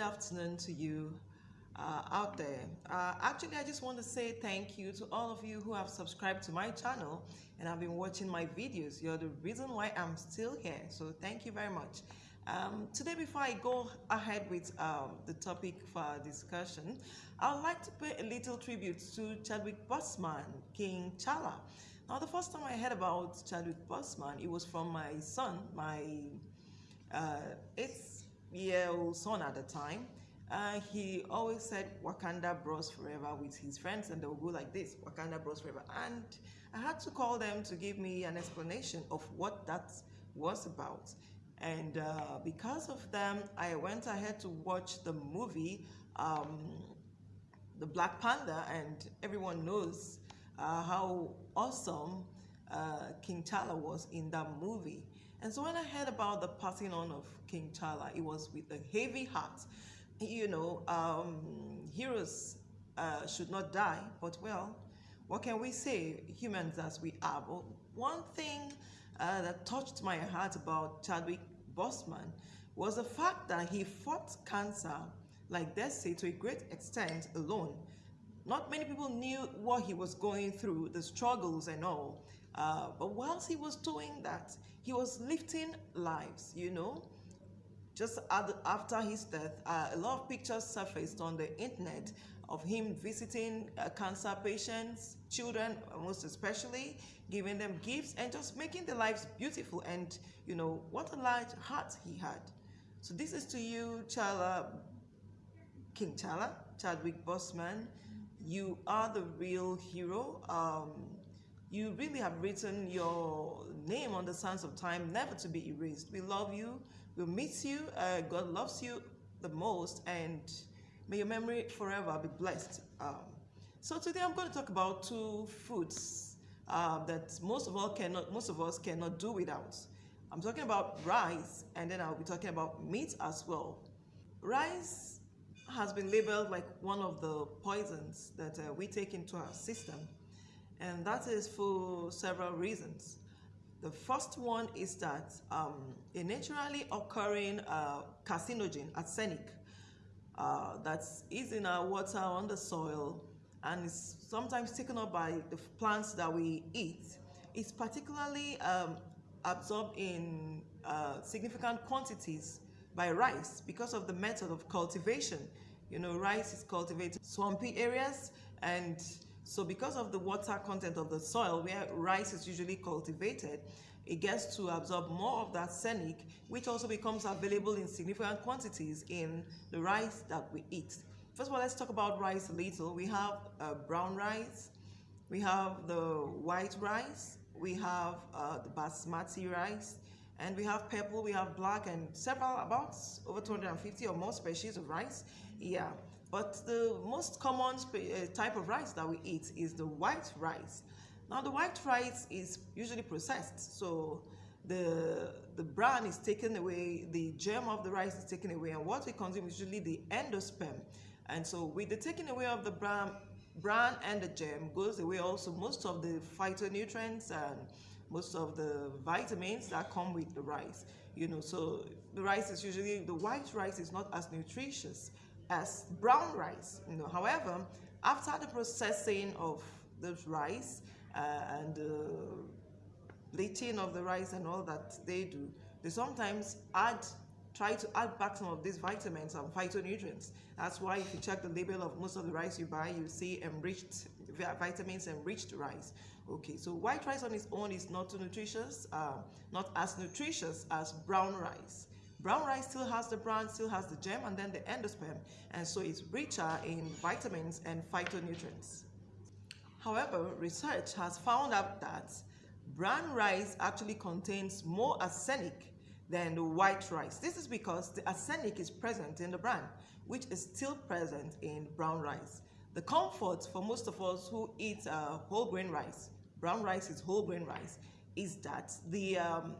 afternoon to you uh, out there. Uh, actually, I just want to say thank you to all of you who have subscribed to my channel and have been watching my videos. You're the reason why I'm still here. So thank you very much. Um, today, before I go ahead with um, the topic for our discussion, I would like to pay a little tribute to Chadwick Boseman, King T'Challa. Now, the first time I heard about Chadwick Boseman, it was from my son, my uh, eight-year-old son at the time. Uh, he always said Wakanda Bros Forever with his friends, and they would go like this Wakanda Bros Forever. And I had to call them to give me an explanation of what that was about. And uh, because of them, I went ahead to watch the movie, um, The Black Panther, and everyone knows uh, how awesome uh, King T'Challa was in that movie. And so when I heard about the passing on of King T'Challa, it was with a heavy heart. You know, um, heroes uh, should not die, but well, what can we say, humans as we are? But one thing uh, that touched my heart about Chadwick Boseman was the fact that he fought cancer, like they say, to a great extent alone. Not many people knew what he was going through, the struggles and all. Uh, but whilst he was doing that, he was lifting lives, you know. Just after his death, uh, a lot of pictures surfaced on the internet of him visiting uh, cancer patients, children most especially, giving them gifts and just making their lives beautiful. And you know, what a large heart he had. So this is to you, T'Challa, King T'Challa, Chadwick Boseman. You are the real hero. Um, you really have written your name on the sands of time, never to be erased. We love you. We miss you. Uh, God loves you the most, and may your memory forever be blessed. Um, so today I'm going to talk about two foods uh, that most of all cannot, most of us cannot do without. I'm talking about rice, and then I'll be talking about meat as well. Rice has been labeled like one of the poisons that uh, we take into our system, and that is for several reasons. The first one is that um, a naturally occurring uh, carcinogen, arsenic, uh, that is in our water, on the soil, and is sometimes taken up by the plants that we eat, is particularly um, absorbed in uh, significant quantities by rice because of the method of cultivation. You know, rice is cultivated in swampy areas and so because of the water content of the soil where rice is usually cultivated, it gets to absorb more of that arsenic, which also becomes available in significant quantities in the rice that we eat. First of all, let's talk about rice a little. We have uh, brown rice, we have the white rice, we have uh, the basmati rice, and we have purple, we have black, and several, about over 250 or more species of rice. Yeah, but the most common uh, type of rice that we eat is the white rice. Now the white rice is usually processed, so the the bran is taken away, the germ of the rice is taken away, and what we consume is usually the endosperm. And so with the taking away of the bran, bran and the germ goes away also most of the phytonutrients and most of the vitamins that come with the rice. You know, so the rice is usually, the white rice is not as nutritious as brown rice. You know, however, after the processing of the rice uh, and the bleaching of the rice and all that they do, they sometimes add try to add back some of these vitamins and phytonutrients. That's why if you check the label of most of the rice you buy, you see enriched vitamins enriched rice. Okay, so white rice on its own is not nutritious, uh, not as nutritious as brown rice. Brown rice still has the bran, still has the germ, and then the endosperm, and so it's richer in vitamins and phytonutrients. However, research has found out that brown rice actually contains more arsenic than the white rice. This is because the arsenic is present in the bran, which is still present in brown rice. The comfort for most of us who eat uh, whole grain rice, brown rice is whole grain rice, is that the um,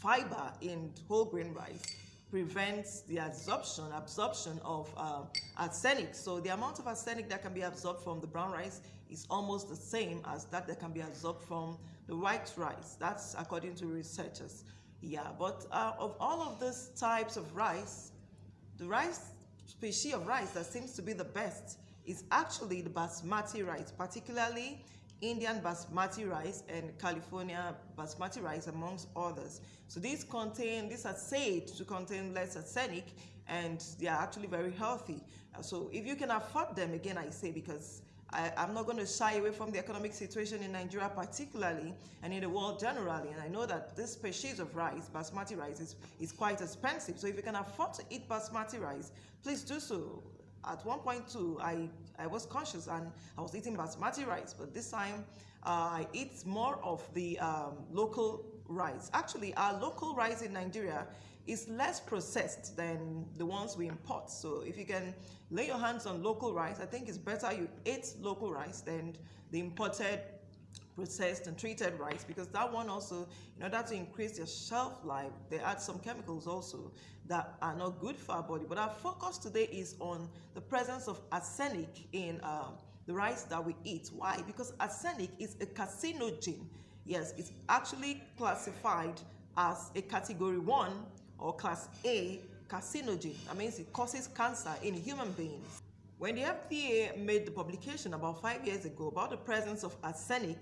fiber in whole grain rice prevents the absorption absorption of uh, arsenic. So the amount of arsenic that can be absorbed from the brown rice is almost the same as that that can be absorbed from the white rice. That's according to researchers. Yeah, but uh, of all of these types of rice, The rice species of rice that seems to be the best is actually the basmati rice, particularly Indian basmati rice and California basmati rice amongst others. So these contain, these are said to contain less arsenic and they are actually very healthy. Uh, so if you can afford them, again I say because I, am not going to shy away from the economic situation in Nigeria particularly and in the world generally. And I know that this species of rice, basmati rice, is, is quite expensive. So if you can afford to eat basmati rice, please do so. At one point too, I, I was conscious and I was eating basmati rice, but this time uh, I eat more of the um, local rice. Actually, our local rice in Nigeria is less processed than the ones we import. So if you can lay your hands on local rice, I think it's better you eat local rice than the imported processed and treated rice because that one also in order to increase their shelf life they add some chemicals also that are not good for our body but our focus today is on the presence of arsenic in um, the rice that we eat why because arsenic is a carcinogen yes it's actually classified as a category 1 or class A carcinogen. That means it causes cancer in human beings. When the FDA made the publication about five years ago about the presence of arsenic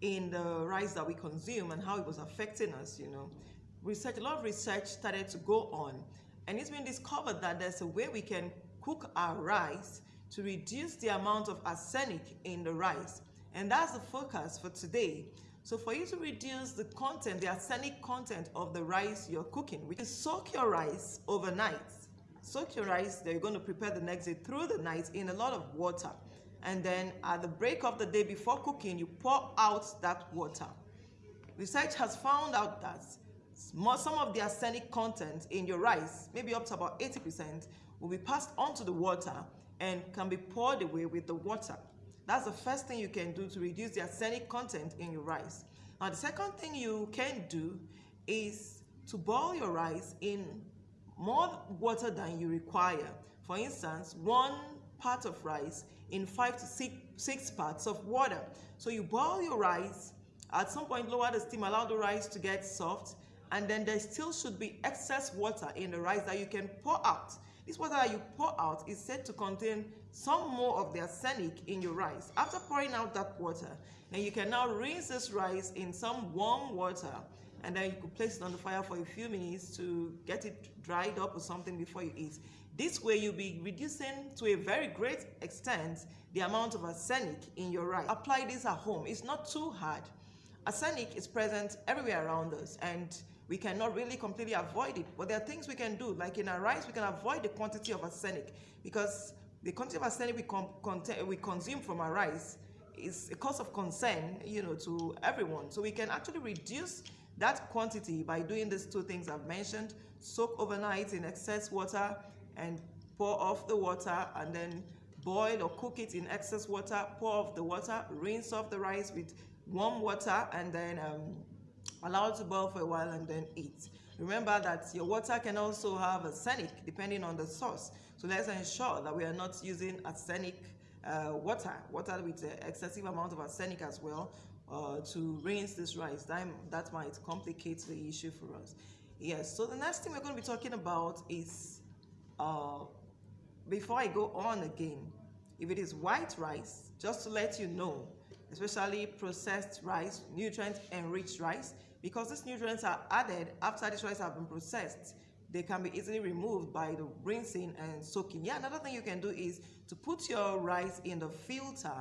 in the rice that we consume and how it was affecting us, you know, research, a lot of research started to go on. And it's been discovered that there's a way we can cook our rice to reduce the amount of arsenic in the rice. And that's the focus for today. So for you to reduce the content, the arsenic content of the rice you're cooking, we can soak your rice overnight. Soak your rice that you're going to prepare the next day through the night in a lot of water. And then at the break of the day before cooking, you pour out that water. Research has found out that some of the arsenic content in your rice, maybe up to about 80%, will be passed onto the water and can be poured away with the water. That's the first thing you can do to reduce the arsenic content in your rice. Now, the second thing you can do is to boil your rice in more water than you require. For instance, one part of rice in five to six, six parts of water. So you boil your rice, at some point lower the steam, allow the rice to get soft, and then there still should be excess water in the rice that you can pour out. This water that you pour out is said to contain some more of the arsenic in your rice. After pouring out that water, then you can now rinse this rice in some warm water and then you could place it on the fire for a few minutes to get it dried up or something before you eat. This way you'll be reducing to a very great extent the amount of arsenic in your rice. Apply this at home. It's not too hard. Arsenic is present everywhere around us and we cannot really completely avoid it. But there are things we can do, like in our rice, we can avoid the quantity of arsenic because the quantity of arsenic we, we consume from our rice is a cause of concern, you know, to everyone. So we can actually reduce that quantity by doing these two things I've mentioned, soak overnight in excess water and pour off the water and then boil or cook it in excess water, pour off the water, rinse off the rice with warm water and then um, Allow it to boil for a while and then eat. Remember that your water can also have arsenic depending on the source. So let's ensure that we are not using arsenic uh, water, water with an excessive amount of arsenic as well uh, to rinse this rice. That, that might complicate the issue for us. Yes, so the next thing we're going to be talking about is, uh, before I go on again, if it is white rice, just to let you know, especially processed rice, nutrient-enriched rice, because these nutrients are added after these rice have been processed, they can be easily removed by the rinsing and soaking. Yeah, another thing you can do is to put your rice in the filter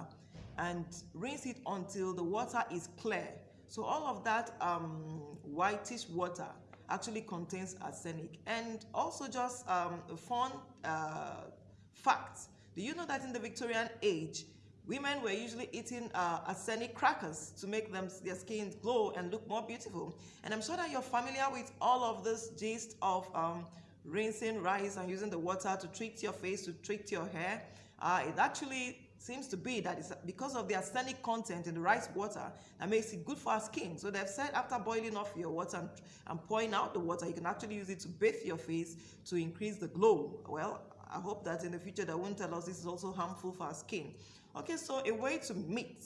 and rinse it until the water is clear. So all of that um, whitish water actually contains arsenic. And also just um, a fun uh, fact, do you know that in the Victorian age, Women were usually eating uh, arsenic crackers to make them their skin glow and look more beautiful. And I'm sure that you're familiar with all of this gist of um, rinsing rice and using the water to treat your face, to treat your hair. Uh, it actually seems to be that it's because of the arsenic content in the rice water that makes it good for our skin. So they've said after boiling off your water and, and pouring out the water, you can actually use it to bathe your face to increase the glow. Well, I hope that in the future they won't tell us this is also harmful for our skin. Okay, so a way to meat.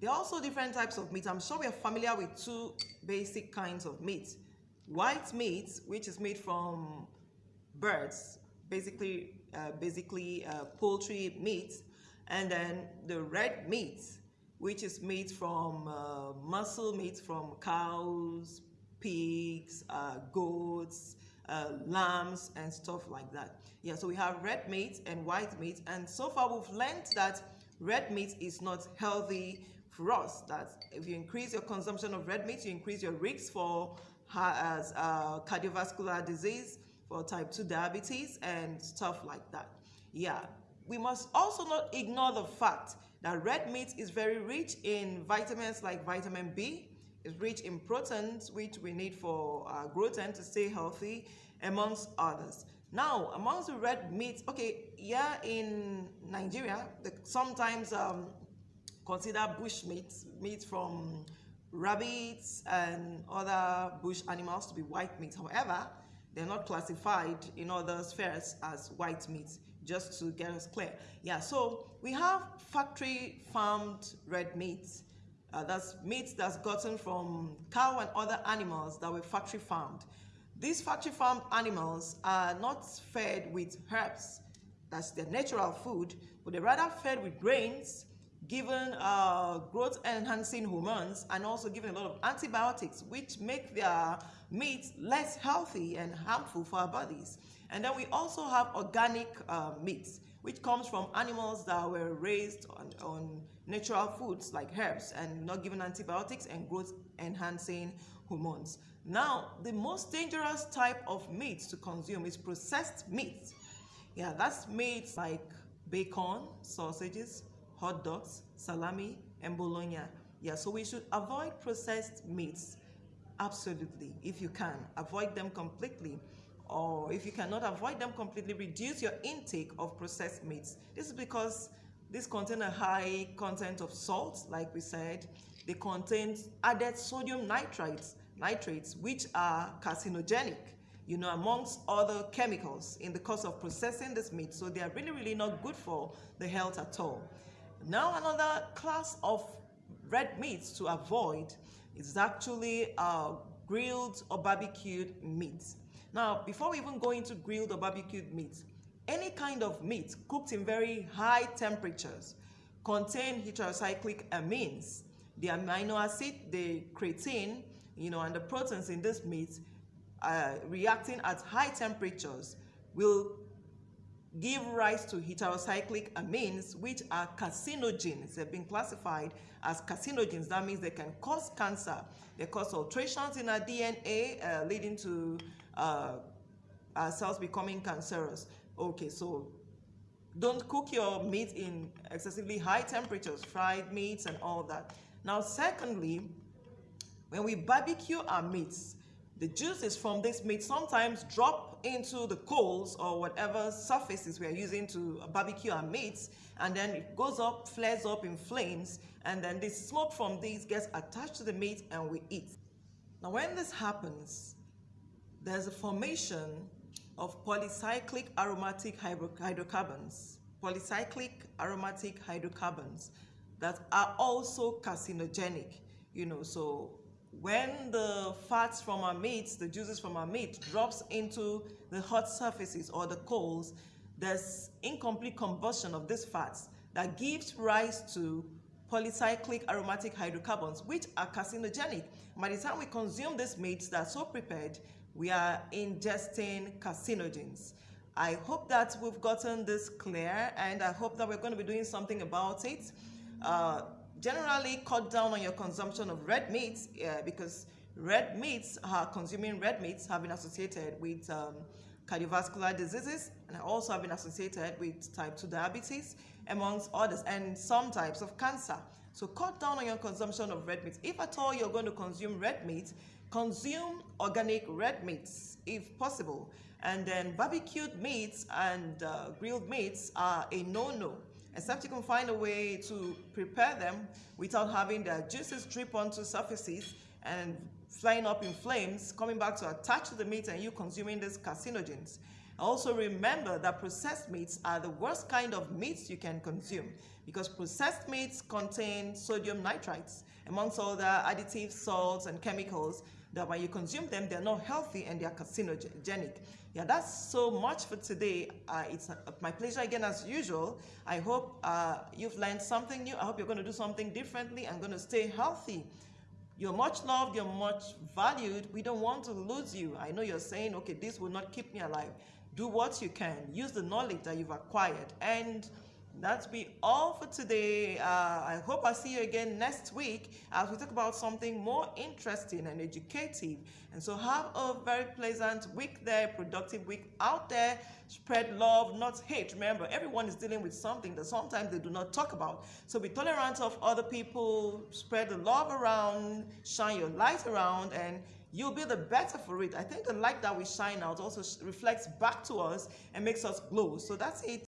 There are also different types of meat. I'm sure we are familiar with two basic kinds of meat. White meat, which is made from birds, basically uh, basically uh, poultry meat, and then the red meat, which is meat from uh, muscle meat from cows, pigs, uh, goats, uh, lambs, and stuff like that. Yeah, so we have red meat and white meat, and so far we've learned that red meat is not healthy for us. That if you increase your consumption of red meat, you increase your risk for as uh, cardiovascular disease, for type 2 diabetes, and stuff like that. Yeah, we must also not ignore the fact that red meat is very rich in vitamins like vitamin B, it's rich in proteins, which we need for uh, growth and to stay healthy, amongst others. Now, amongst the red meat, okay, yeah, in Nigeria, sometimes um, consider bush meat, meat from rabbits and other bush animals to be white meat. However, they're not classified in other spheres as white meat, just to get us clear. Yeah, so we have factory farmed red meat. Uh, that's meat that's gotten from cow and other animals that were factory farmed. These factory farmed animals are not fed with herbs, that's their natural food, but they're rather fed with grains, given uh, growth enhancing hormones, and also given a lot of antibiotics, which make their meat less healthy and harmful for our bodies. And then we also have organic uh, meats, which comes from animals that were raised on, on natural foods like herbs and not given antibiotics and growth enhancing hormones. Now, the most dangerous type of meat to consume is processed meat. Yeah, that's meat like bacon, sausages, hot dogs, salami, and bologna. Yeah, so we should avoid processed meats. Absolutely, if you can. Avoid them completely or if you cannot avoid them completely, reduce your intake of processed meats. This is because these contain a high content of salt, like we said. They contain added sodium nitrates, nitrates, which are carcinogenic, you know, amongst other chemicals in the course of processing this meat. So they are really, really not good for the health at all. Now another class of red meats to avoid is actually uh, grilled or barbecued meats. Now, before we even go into grilled or barbecued meat, any kind of meat cooked in very high temperatures contain heterocyclic amines. The amino acid, the creatine, you know, and the proteins in this meat uh, reacting at high temperatures will give rise to heterocyclic amines, which are carcinogens. They've been classified as carcinogens. That means they can cause cancer. They cause alterations in our DNA, uh, leading to uh, our cells becoming cancerous. Okay, so don't cook your meat in excessively high temperatures, fried meats and all that. Now, secondly, when we barbecue our meats, the juices from this meat sometimes drop into the coals or whatever surfaces we are using to barbecue our meats, and then it goes up, flares up in flames, and then the smoke from these gets attached to the meat and we eat. Now, when this happens, there's a formation of polycyclic aromatic hydrocarbons, polycyclic aromatic hydrocarbons that are also carcinogenic. You know, so when the fats from our meats, the juices from our meat drops into the hot surfaces or the coals, there's incomplete combustion of these fats that gives rise to polycyclic aromatic hydrocarbons, which are carcinogenic. By the time we consume these meats that are so prepared, we are ingesting carcinogens. I hope that we've gotten this clear and I hope that we're going to be doing something about it. Uh, generally cut down on your consumption of red meats uh, because red meats, are consuming red meats have been associated with um, cardiovascular diseases and also have been associated with type 2 diabetes amongst others and some types of cancer. So cut down on your consumption of red meat. If at all you're going to consume red meat, consume organic red meats if possible. And then barbecued meats and uh, grilled meats are a no-no except you can find a way to prepare them without having the juices drip onto surfaces and flying up in flames, coming back to attach to the meat and you consuming these carcinogens. Also remember that processed meats are the worst kind of meats you can consume because processed meats contain sodium nitrites amongst other additives, salts, and chemicals that when you consume them, they're not healthy and they're carcinogenic. Yeah, that's so much for today. Uh, it's my pleasure again as usual. I hope uh, you've learned something new. I hope you're going to do something differently and going to stay healthy. You're much loved, you're much valued. We don't want to lose you. I know you're saying, okay, this will not keep me alive. Do what you can. Use the knowledge that you've acquired. And that's be all for today. Uh, I hope I see you again next week as we talk about something more interesting and educative. And so have a very pleasant week there, productive week out there. Spread love, not hate. Remember, everyone is dealing with something that sometimes they do not talk about. So be tolerant of other people, spread the love around, shine your light around, and you'll be the better for it. I think the light that we shine out also reflects back to us and makes us glow. So that's it.